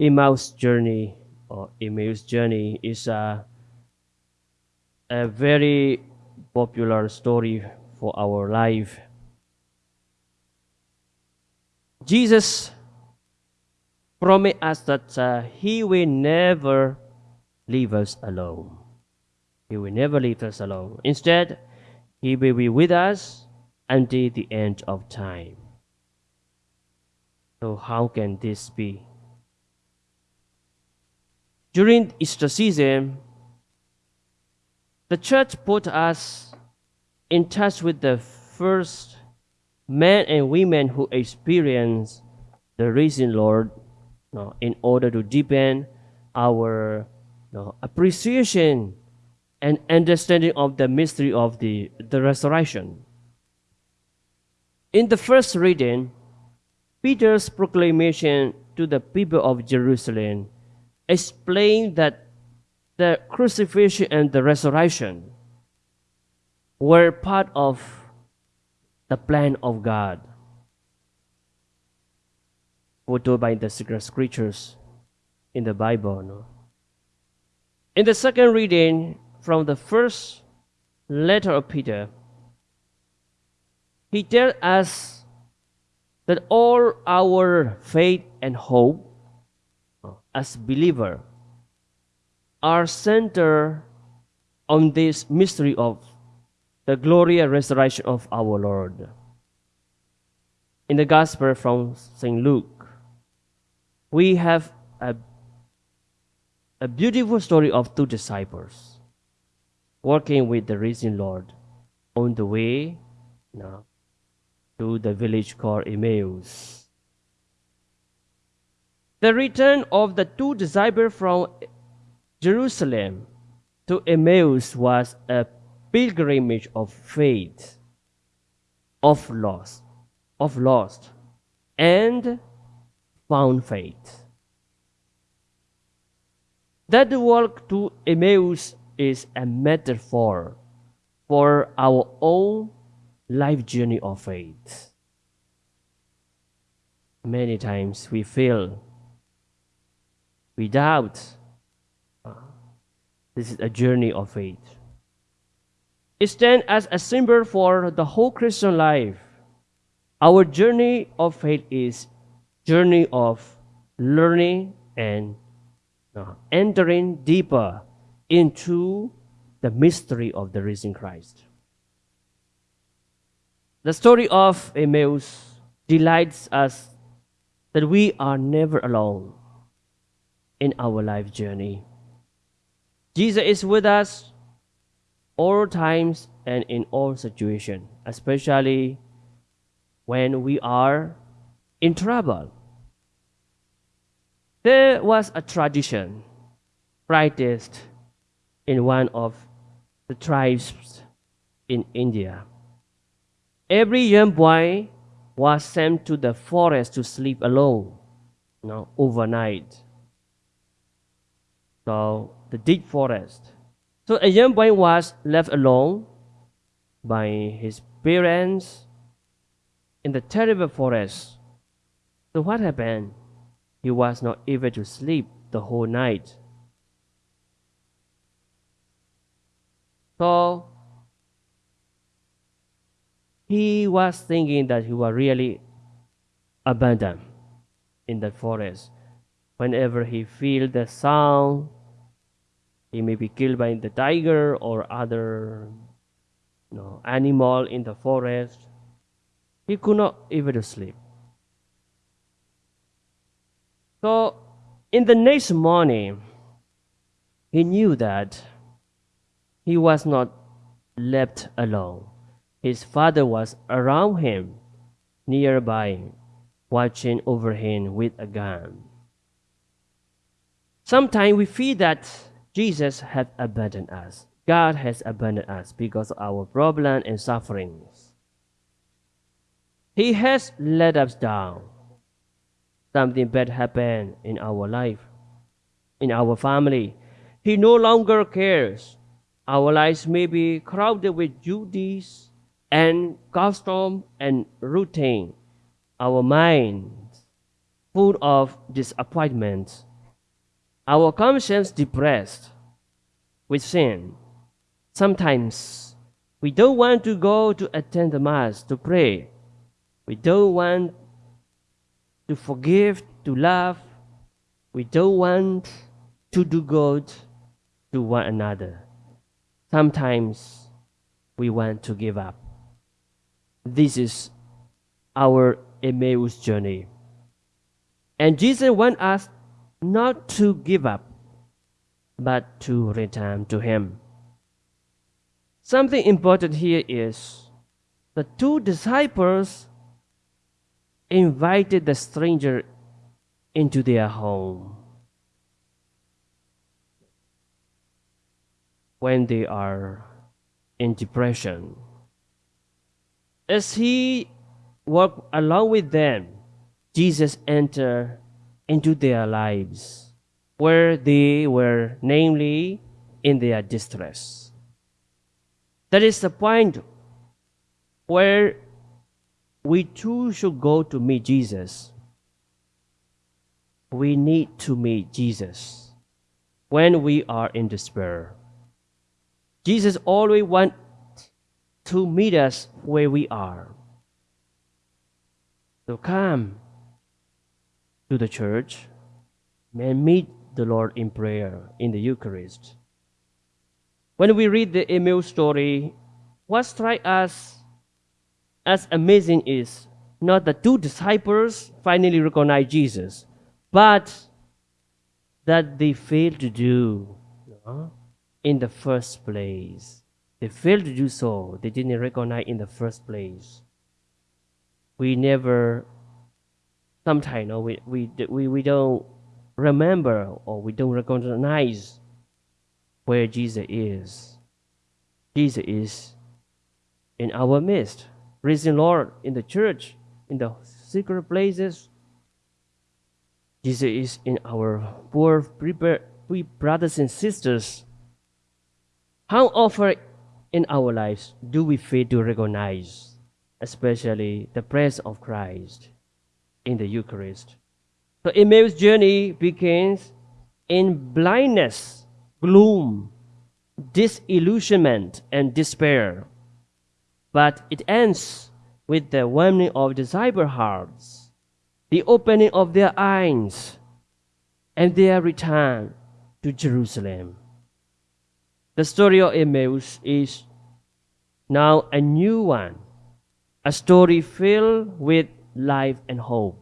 Emmaus journey or Emmaus journey is a, a very popular story for our life. Jesus promised us that uh, He will never leave us alone. He will never leave us alone. Instead, He will be with us until the end of time. So, how can this be? During Easter season, the church put us in touch with the first men and women who experienced the risen Lord you know, in order to deepen our you know, appreciation and understanding of the mystery of the, the resurrection. In the first reading, Peter's proclamation to the people of Jerusalem explained that the crucifixion and the resurrection were part of the plan of God, foretold by the sacred scriptures in the Bible. No? In the second reading from the first letter of Peter, he tells us that all our faith and hope as believer are centered on this mystery of the glorious resurrection of our Lord. In the Gospel from St. Luke, we have a, a beautiful story of two disciples working with the risen Lord on the way know, to the village called Emmaus. The return of the two disciples from Jerusalem to Emmaus was a pilgrimage of faith, of lost, of lost, and found faith. That walk to Emmaus is a metaphor for our own life journey of faith. Many times we fail, we doubt. This is a journey of faith. It stands as a symbol for the whole Christian life. Our journey of faith is journey of learning and uh, entering deeper into the mystery of the risen Christ. The story of Emmaus delights us that we are never alone in our life journey. Jesus is with us all times and in all situations, especially when we are in trouble. There was a tradition practiced in one of the tribes in India. Every young boy was sent to the forest to sleep alone, you know, overnight. So the deep forest. So a young boy was left alone by his parents in the terrible forest. So what happened? He was not able to sleep the whole night. So he was thinking that he was really abandoned in the forest. Whenever he feel the sound, he may be killed by the tiger or other you know, animal in the forest. He could not even sleep. So, in the next morning, he knew that he was not left alone. His father was around him, nearby, watching over him with a gun. Sometimes we feel that Jesus has abandoned us. God has abandoned us because of our problems and sufferings. He has let us down. Something bad happened in our life, in our family. He no longer cares. Our lives may be crowded with duties and custom and routine. Our minds full of disappointments our conscience depressed with sin. Sometimes we don't want to go to attend the Mass to pray. We don't want to forgive, to love. We don't want to do good to one another. Sometimes we want to give up. This is our Emmaus journey. And Jesus wants us not to give up, but to return to Him. Something important here is the two disciples invited the stranger into their home when they are in depression. As he walked along with them, Jesus entered into their lives where they were, namely, in their distress. That is the point where we too should go to meet Jesus. We need to meet Jesus when we are in despair. Jesus always wants to meet us where we are. So come to the church and meet the Lord in prayer in the Eucharist. When we read the Emmaus story, what strikes us as amazing is not the two disciples finally recognize Jesus, but that they failed to do in the first place. They failed to do so. They didn't recognize in the first place. We never, sometimes, no, we, we, we, we don't remember or we don't recognize where Jesus is. Jesus is in our midst risen Lord in the church, in the secret places. Jesus is in our poor we brothers and sisters. How often in our lives do we fail to recognize, especially the presence of Christ in the Eucharist? So Emmaus' journey begins in blindness, gloom, disillusionment, and despair but it ends with the warming of disciple hearts, the opening of their eyes, and their return to Jerusalem. The story of Emmaus is now a new one, a story filled with life and hope.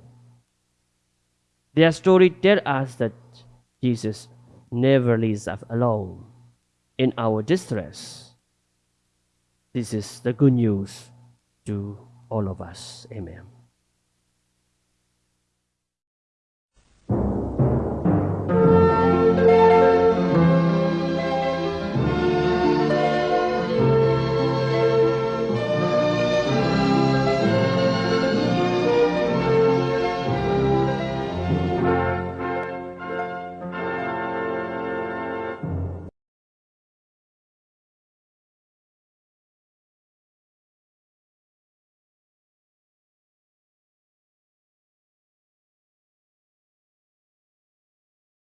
Their story tells us that Jesus never leaves us alone in our distress this is the good news to all of us. Amen.